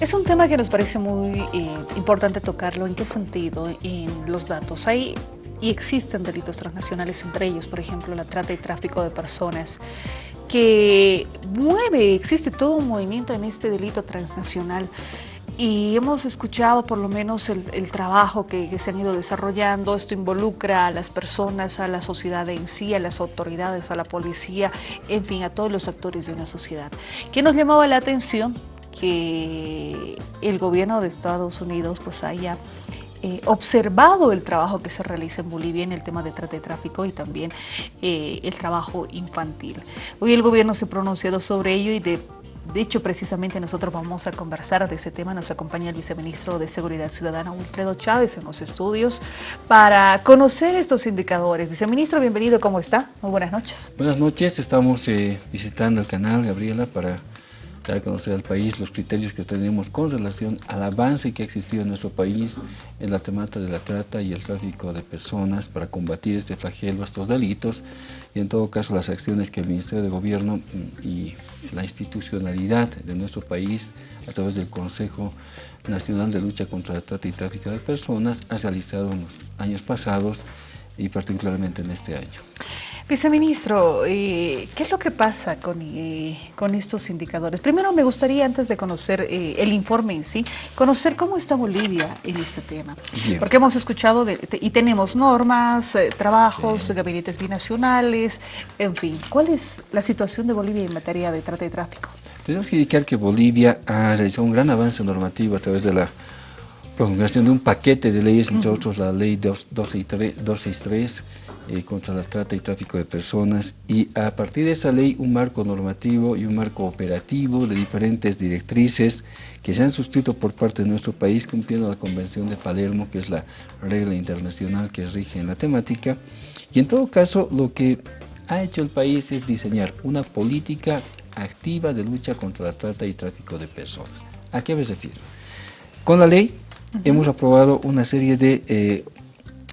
Es un tema que nos parece muy eh, importante tocarlo. ¿En qué sentido? En los datos. Hay y existen delitos transnacionales entre ellos, por ejemplo, la trata y tráfico de personas, que mueve, existe todo un movimiento en este delito transnacional y hemos escuchado por lo menos el, trabajo que, que, se han ido desarrollando. Esto involucra a las personas, a la sociedad en sí, a las autoridades, a la policía, en fin, a todos los actores de una sociedad. ¿Qué nos llamaba la atención? Que el gobierno de Estados Unidos pues haya eh, observado el trabajo que se realiza en Bolivia en el tema de trata de tráfico y también eh, el trabajo infantil. Hoy el gobierno se ha pronunciado sobre ello y de, de hecho precisamente nosotros vamos a conversar de ese tema. Nos acompaña el viceministro de Seguridad Ciudadana, Wilfredo Chávez, en los estudios para conocer estos indicadores. Viceministro, bienvenido, ¿cómo está? Muy buenas noches. Buenas noches, estamos eh, visitando el canal, Gabriela, para dar a conocer al país los criterios que tenemos con relación al avance que ha existido en nuestro país en la temática de la trata y el tráfico de personas para combatir este flagelo, estos delitos, y en todo caso las acciones que el Ministerio de Gobierno y la institucionalidad de nuestro país a través del Consejo Nacional de Lucha contra la Trata y Tráfico de Personas ha realizado en los años pasados y particularmente en este año. Viceministro, eh, ¿qué es lo que pasa con, eh, con, estos indicadores? Primero me gustaría, antes de conocer eh, el informe en sí, conocer cómo está Bolivia en este tema. Porque hemos escuchado y tenemos normas, trabajos, gabinetes binacionales, en fin. ¿Cuál es la situación de Bolivia en materia de trata y tráfico? Tenemos que indicar que Bolivia ha realizado un gran avance normativo a través de la promulgación de un paquete de leyes, entre otros la ley 263 eh, contra la trata y tráfico de personas y a partir de esa ley un marco normativo y un marco operativo de diferentes directrices que se han suscrito por parte de nuestro país cumpliendo la Convención de Palermo, que es la regla internacional que rige en la temática. Y en todo caso lo que ha hecho el país es diseñar una política activa de lucha contra la trata y tráfico de personas. ¿A qué me refiero? Con la ley hemos aprobado una serie de eh,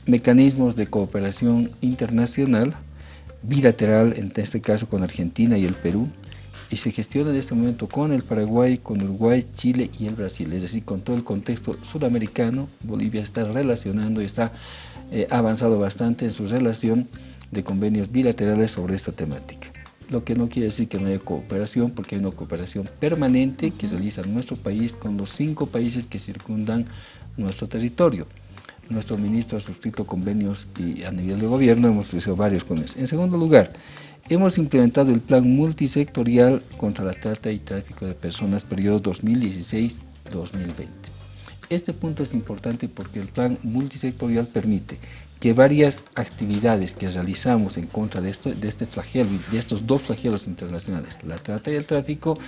mecanismos de cooperación internacional, bilateral, en este caso con Argentina y el Perú, y se gestiona en este momento con el Paraguay, con Uruguay, Chile y el Brasil, es decir, con todo el contexto sudamericano, Bolivia está relacionando y está eh, avanzado bastante en su relación de convenios bilaterales sobre esta temática. Lo que no quiere decir que no haya cooperación, porque hay una cooperación permanente que realiza nuestro país con los cinco países que circundan nuestro territorio nuestro ministro ha suscrito convenios y a nivel de gobierno hemos realizado varios convenios. En segundo lugar, hemos implementado el plan multisectorial contra la trata y tráfico de personas periodo 2016-2020. Este punto es importante porque el plan multisectorial permite que varias actividades que realizamos en contra de, esto, de este flagelo, de estos dos flagelos internacionales, la trata y el tráfico,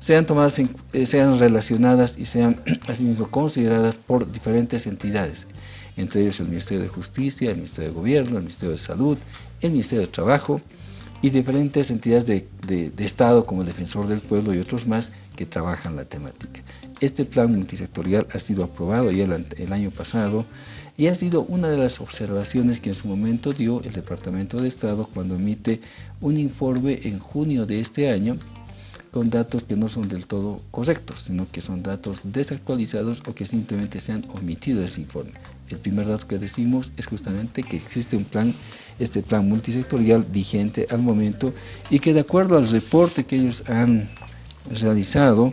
sean tomadas, eh, sean relacionadas y sean asimismo consideradas por diferentes entidades entre ellos el Ministerio de Justicia, el Ministerio de Gobierno, el Ministerio de Salud, el Ministerio de Trabajo y diferentes entidades de, Estado como el Defensor del Pueblo y otros más que trabajan la temática. Este plan multisectorial ha sido aprobado ya el, el año pasado y ha sido una de las observaciones que en su momento dio el Departamento de Estado cuando emite un informe en junio de este año con datos que no son del todo correctos, sino que son datos desactualizados o que simplemente se han omitido de ese informe. El primer dato que decimos es justamente que existe un plan, este plan multisectorial vigente al momento y que de acuerdo al reporte que ellos han realizado,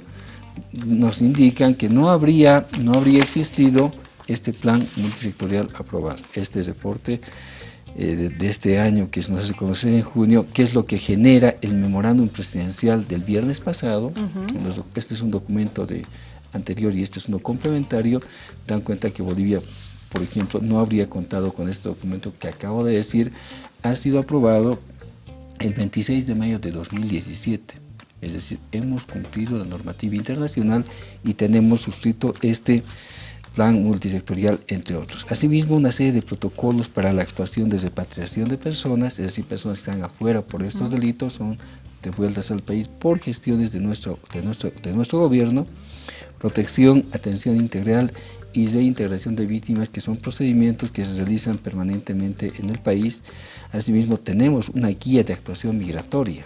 nos indican que no habría, no habría existido este plan multisectorial aprobado. Este reporte eh, de, este año que nos hace conocer en junio, qué es lo que genera el memorándum presidencial del viernes pasado. Este es un documento de anterior y este es uno complementario. Dan cuenta que Bolivia, por ejemplo, no habría contado con este documento que acabo de decir. Ha sido aprobado el 26 de mayo de 2017. Es decir, hemos cumplido la normativa internacional y tenemos suscrito este plan multisectorial, entre otros. Asimismo, una serie de protocolos para la actuación de repatriación de personas, es decir, personas que están afuera por estos delitos, son devueltas al país por gestiones de nuestro, de nuestro, de nuestro gobierno, protección, atención integral y reintegración de víctimas, que son procedimientos que se realizan permanentemente en el país. Asimismo, tenemos una guía de actuación migratoria,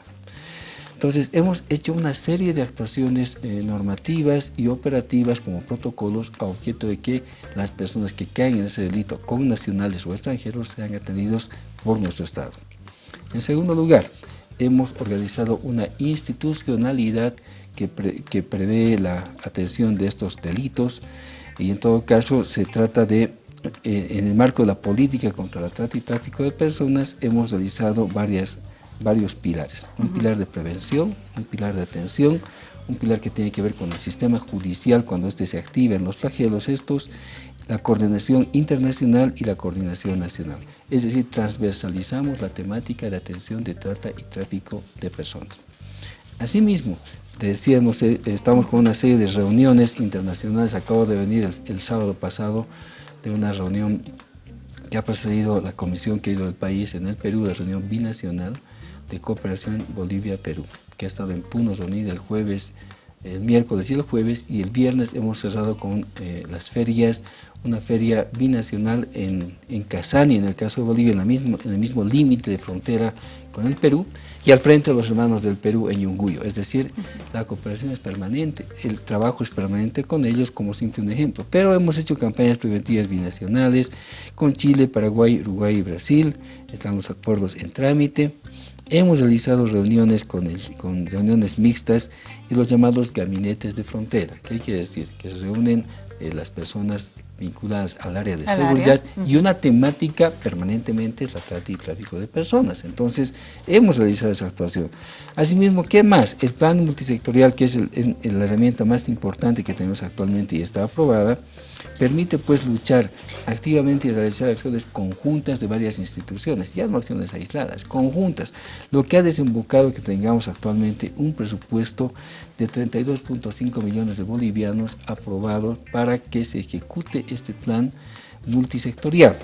Entonces hemos hecho una serie de actuaciones eh, normativas y operativas como protocolos a objeto de que las personas que caen en ese delito con nacionales o extranjeros sean atendidos por nuestro Estado. En segundo lugar, hemos organizado una institucionalidad que, que prevé la atención de estos delitos y en todo caso se trata de eh, en el marco de la política contra la trata y tráfico de personas hemos realizado varias varios pilares. Un pilar de prevención, un pilar de atención, un pilar que tiene que ver con el sistema judicial cuando éste se activa en los flagelos estos, la coordinación internacional y la coordinación nacional. Es decir, transversalizamos la temática de atención de trata y tráfico de personas. Asimismo, decíamos, eh, estamos con una serie de reuniones internacionales, acabo de venir el, sábado pasado de una reunión que ha precedido la comisión que ha ido del país en el Perú, la reunión binacional, de cooperación Bolivia-Perú, que ha estado en Puno reunida el jueves, el miércoles y el jueves, y el viernes hemos cerrado con eh, las ferias, una feria binacional en, en Casani, en el caso de Bolivia, en, la mismo, en el mismo límite de frontera con el Perú, y al frente los hermanos del Perú en Yunguyo. Es decir, la cooperación es permanente, el trabajo es permanente con ellos, como simple un ejemplo. Pero hemos hecho campañas preventivas binacionales con Chile, Paraguay, Uruguay y Brasil, están los acuerdos en trámite, Hemos realizado reuniones con, con reuniones mixtas y los llamados gabinetes de frontera. ¿Qué quiere decir? Que se reúnen eh, las personas vinculadas al área de seguridad y una temática permanentemente es la trata y tráfico de personas. Entonces, hemos realizado esa actuación. Asimismo, ¿qué más? El plan multisectorial, que es la herramienta más importante que tenemos actualmente y está aprobada, permite pues luchar activamente y realizar acciones conjuntas de varias instituciones, ya no acciones aisladas, conjuntas, lo que ha desembocado que tengamos actualmente un presupuesto de 32.5 millones de bolivianos aprobado para que se ejecute este plan multisectorial.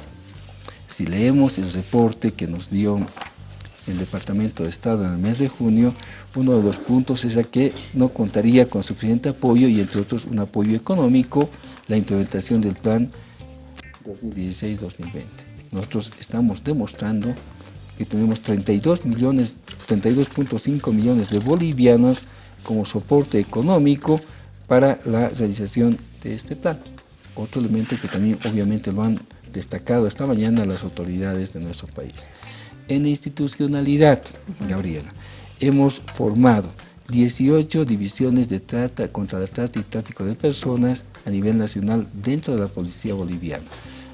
Si leemos el reporte que nos dio el Departamento de Estado en el mes de junio, uno de los puntos es que no contaría con suficiente apoyo y entre otros un apoyo económico la implementación del plan 2016-2020. Nosotros estamos demostrando que tenemos 32 millones, 32.5 millones de bolivianos como soporte económico para la realización de este plan. Otro elemento que también obviamente lo han destacado esta mañana las autoridades de nuestro país. En institucionalidad, Gabriela, hemos formado 18 divisiones de trata contra la trata y tráfico de personas a nivel nacional dentro de la policía boliviana.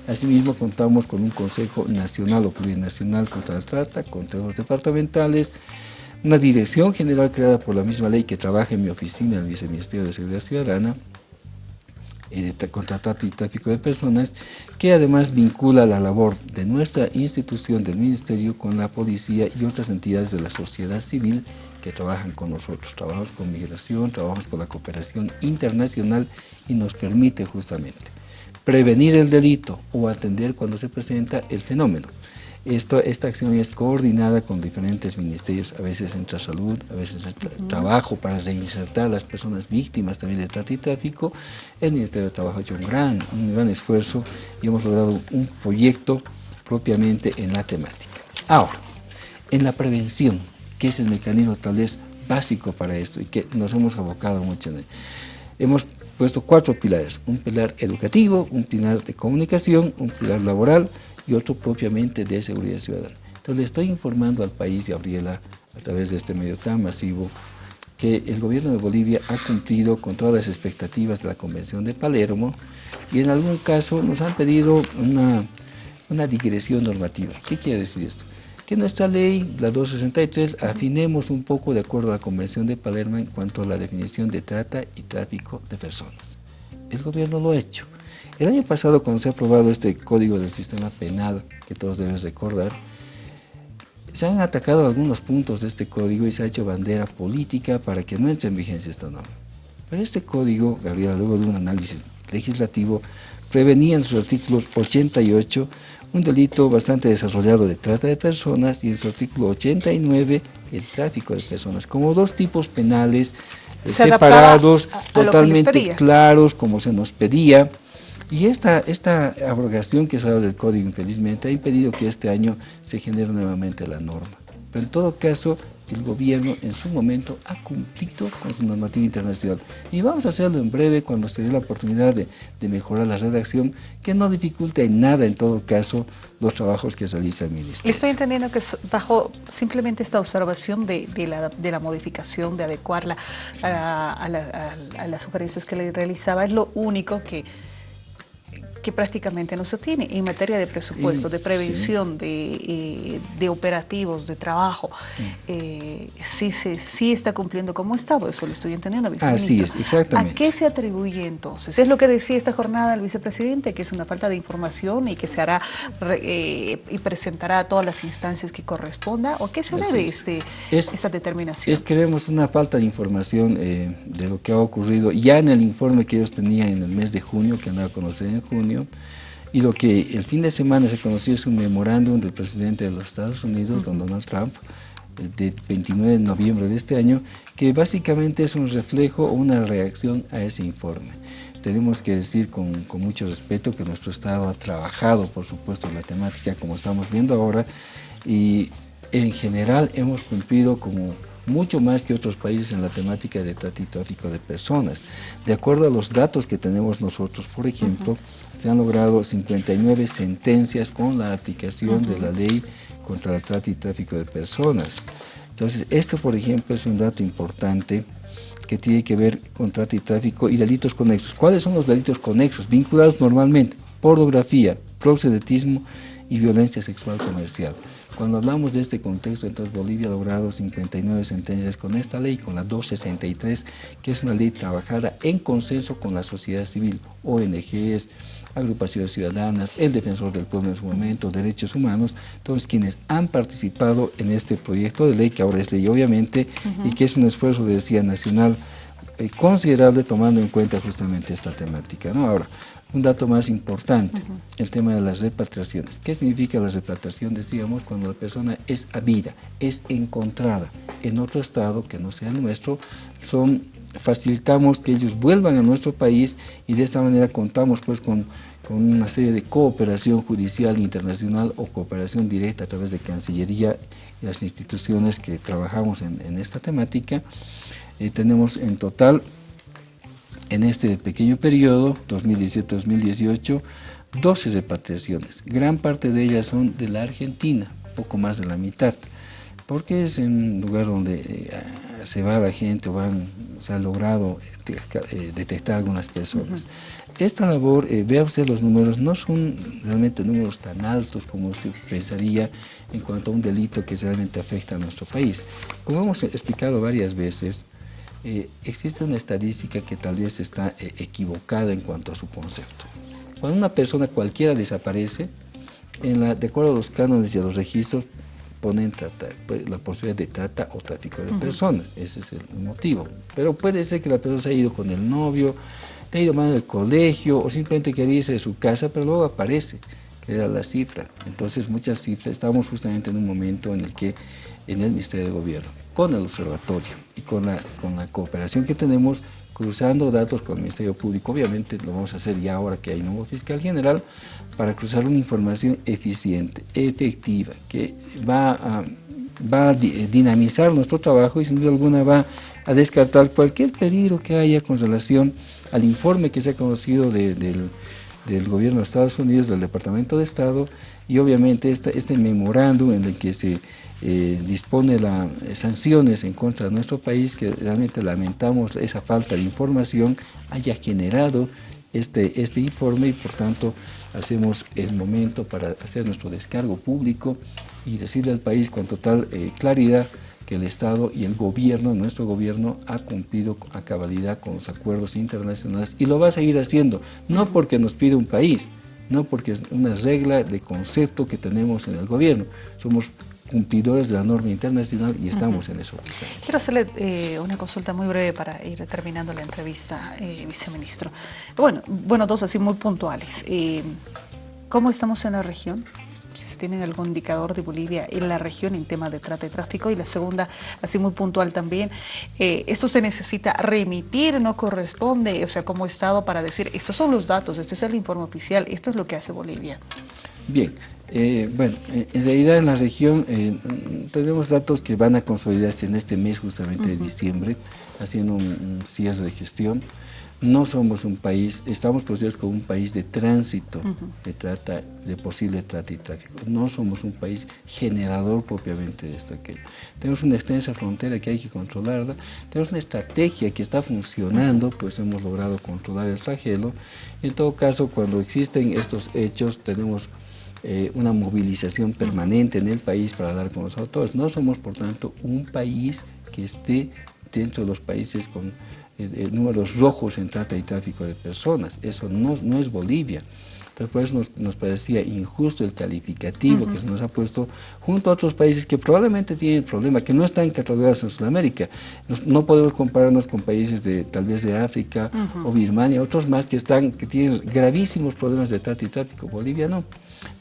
Asimismo, contamos con un Consejo Nacional o Plurinacional contra la Trata, consejos departamentales, una dirección general creada por la misma ley que trabaja en mi oficina, en el Viceministerio de Seguridad Ciudadana, eh, contra trata y tráfico de personas, que además vincula la labor de nuestra institución del Ministerio con la policía y otras entidades de la sociedad civil que trabajan con nosotros. Trabajamos con migración, trabajamos con la cooperación internacional y nos permite justamente prevenir el delito o atender cuando se presenta el fenómeno. Esto, esta acción es coordinada con diferentes ministerios, a veces entra salud, a veces entra trabajo para reinsertar a las personas víctimas también de trata y tráfico. El Ministerio de Trabajo ha hecho un gran, un gran esfuerzo y hemos logrado un proyecto propiamente en la temática. Ahora, en la prevención, que es el mecanismo tal vez básico para esto y que nos hemos abocado mucho en él. Hemos puesto cuatro pilares, un pilar educativo, un pilar de comunicación, un pilar laboral y otro propiamente de seguridad ciudadana. Entonces le estoy informando al país, Gabriela, a través de este medio tan masivo, que el gobierno de Bolivia ha cumplido con todas las expectativas de la Convención de Palermo y en algún caso nos han pedido una, una digresión normativa. ¿Qué quiere decir esto? Que nuestra ley, la 263, afinemos un poco de acuerdo a la Convención de Palermo en cuanto a la definición de trata y tráfico de personas. El gobierno lo ha hecho. El año pasado, cuando se ha aprobado este Código del Sistema Penal, que todos deben recordar, se han atacado algunos puntos de este código y se ha hecho bandera política para que no entre en vigencia esta norma. Pero este código, Gabriela, luego de un análisis legislativo, prevenía en sus artículos 88 un delito bastante desarrollado de trata de personas y en su artículo 89 el tráfico de personas, como dos tipos penales separados, totalmente claros, como se nos pedía, y esta, esta abrogación que dado del código, infelizmente, ha impedido que este año se genere nuevamente la norma. Pero en todo caso, el gobierno en su momento ha cumplido con su normativa internacional. Y vamos a hacerlo en breve cuando se dé la oportunidad de, mejorar la redacción, que no dificulte en nada, en todo caso, los trabajos que realiza el Ministerio. Estoy entendiendo que bajo simplemente esta observación de, la, modificación, de adecuarla a, a las sugerencias que le realizaba, es lo único que que prácticamente no se tiene en materia de presupuesto, de prevención, de, eh, operativos, de trabajo. Eh, sí, se, sí está cumpliendo como Estado, eso lo estoy entendiendo, Así es, exactamente. ¿A qué se atribuye entonces? Es lo que decía esta jornada el vicepresidente, que es una falta de información y que se hará eh, y presentará a todas las instancias que corresponda, ¿o qué se debe este, esta determinación? Es que vemos una falta de información de lo que ha ocurrido ya en el informe que ellos tenían en el mes de junio, que han dado a conocer en junio, y lo que el fin de semana se conoció es un memorándum del presidente de los Estados Unidos, don Donald Trump, de 29 de noviembre de este año, que básicamente es un reflejo o una reacción a ese informe. Tenemos que decir con, con, mucho respeto que nuestro Estado ha trabajado, por supuesto, en la temática como estamos viendo ahora, y en general hemos cumplido como mucho más que otros países en la temática de tráfico de personas. De acuerdo a los datos que tenemos nosotros, por ejemplo, se han logrado 59 sentencias con la aplicación de la ley contra la trata y tráfico de personas. Entonces, esto, por ejemplo, es un dato importante que tiene que ver con trata y tráfico y delitos conexos. ¿Cuáles son los delitos conexos? Vinculados normalmente, pornografía, proxenetismo y violencia sexual comercial. Cuando hablamos de este contexto, entonces Bolivia ha logrado 59 sentencias con esta ley, con la 263, que es una ley trabajada en consenso con la sociedad civil, ONGs, agrupaciones ciudadanas, el defensor del pueblo en su momento, derechos humanos, todos quienes han participado en este proyecto de ley, que ahora es ley obviamente, y que es un esfuerzo, decía, nacional eh, considerable tomando en cuenta justamente esta temática. ¿no? Ahora, un dato más importante, el tema de las repatriaciones. ¿Qué significa la repatriación? Decíamos, cuando la persona es habida, es encontrada en otro estado que no sea nuestro, son, facilitamos que ellos vuelvan a nuestro país y de esta manera contamos pues con, una serie de cooperación judicial internacional o cooperación directa a través de Cancillería y las instituciones que trabajamos en, esta temática. Eh, tenemos en total en este pequeño periodo, 2017-2018, 12 repatriaciones. Gran parte de ellas son de la Argentina, poco más de la mitad, porque es un lugar donde eh, se va la gente o van, se ha logrado eh, detectar algunas personas. Esta labor, eh, vea usted los números, no son realmente números tan altos como usted pensaría en cuanto a un delito que realmente afecta a nuestro país. Como hemos explicado varias veces, eh, existe una estadística que tal vez está eh, equivocada en cuanto a su concepto. Cuando una persona cualquiera desaparece, en la, de acuerdo a los cánones y a los registros, ponen pues, la posibilidad de trata o tráfico de personas. Ese es el motivo. Pero puede ser que la persona se haya ido con el novio, ha ido mal en el colegio o simplemente quería irse de su casa, pero luego aparece, que era la cifra. Entonces muchas cifras, estamos justamente en un momento en el que en el Ministerio de Gobierno con el observatorio y con la, con la cooperación que tenemos, cruzando datos con el Ministerio Público, obviamente lo vamos a hacer ya ahora que hay nuevo fiscal general, para cruzar una información eficiente, efectiva, que va a, va dinamizar nuestro trabajo y sin duda alguna va a descartar cualquier peligro que haya con relación al informe que se ha conocido del, del gobierno de Estados Unidos, del Departamento de Estado, y obviamente este, este memorándum en el que se eh, dispone las eh, sanciones en contra de nuestro país, que realmente lamentamos esa falta de información, haya generado este, este informe y por tanto hacemos el momento para hacer nuestro descargo público y decirle al país con total eh, claridad que el Estado y el gobierno, nuestro gobierno, ha cumplido a cabalidad con los acuerdos internacionales y lo va a seguir haciendo, no porque nos pide un país, no porque es una regla de concepto que tenemos en el gobierno, somos cumplidores de la norma internacional y estamos en eso. Quiero hacerle eh, una consulta muy breve para ir terminando la entrevista, eh, viceministro. Bueno, bueno, dos así muy puntuales. Eh, ¿Cómo estamos en la región? Si se tiene algún indicador de Bolivia en la región en tema de trata y tráfico. Y la segunda, así muy puntual también, esto se necesita remitir, no corresponde, o sea, como Estado para decir, estos son los datos, este es el informe oficial, esto es lo que hace Bolivia. Bien, Eh, bueno, eh, en realidad en la región eh, tenemos datos que van a consolidarse en este mes justamente de diciembre, haciendo un, cierre de gestión. No somos un país, estamos considerados como un país de tránsito de trata, de posible trata y tráfico. No somos un país generador propiamente de esto aquello. Tenemos una extensa frontera que hay que controlarla, tenemos una estrategia que está funcionando, pues hemos logrado controlar el flagelo. En todo caso, cuando existen estos hechos, tenemos eh, una movilización permanente en el país para dar con los autores. No somos, por tanto, un país que esté dentro de los países con eh, eh, números rojos en trata y tráfico de personas. Eso no, no es Bolivia. Entonces, por eso nos, parecía injusto el calificativo que se nos ha puesto junto a otros países que probablemente tienen problema, que no están catalogados en Sudamérica. no podemos compararnos con países de tal vez de África o Birmania, otros más que, están, que tienen gravísimos problemas de trata y tráfico. Bolivia no.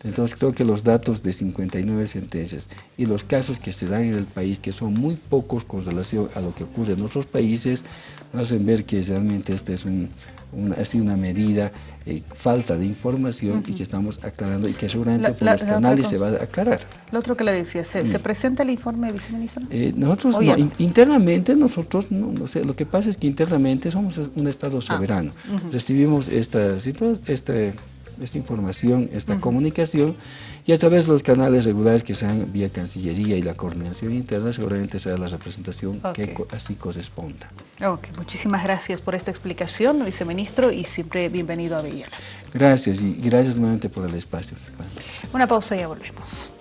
Entonces creo que los datos de 59 sentencias y los casos que se dan en el país, que son muy pocos con relación a lo que ocurre en otros países, hacen ver que realmente esta es una, ha sido una medida, eh, falta de información y que estamos aclarando y que seguramente por los canales se va a aclarar. Lo otro que le decía, ¿se, mm. presenta el informe, viceministro? Eh, nosotros, internamente, nosotros, no, sé, lo que pasa es que internamente somos un Estado ah, soberano. Recibimos esta, esta esta información, esta comunicación, y a través de los canales regulares que sean vía Cancillería y la coordinación interna, seguramente será la representación que así corresponda. Ok, muchísimas gracias por esta explicación, viceministro, y siempre bienvenido a Villela. Gracias, y gracias nuevamente por el espacio. Una pausa y ya volvemos.